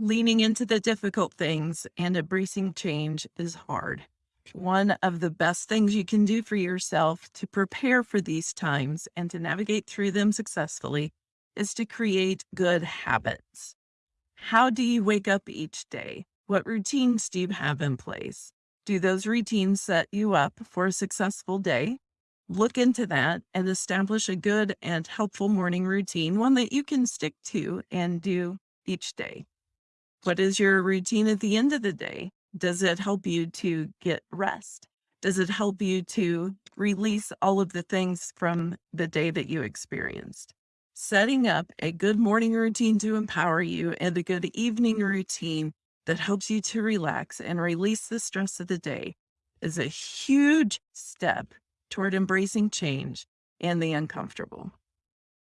Leaning into the difficult things and embracing change is hard. One of the best things you can do for yourself to prepare for these times and to navigate through them successfully is to create good habits. How do you wake up each day? What routines do you have in place? Do those routines set you up for a successful day? Look into that and establish a good and helpful morning routine, one that you can stick to and do each day. What is your routine at the end of the day? Does it help you to get rest? Does it help you to release all of the things from the day that you experienced? Setting up a good morning routine to empower you and a good evening mm-hmm. routine that helps you to relax and release the stress of the day is a huge step toward embracing change and the uncomfortable.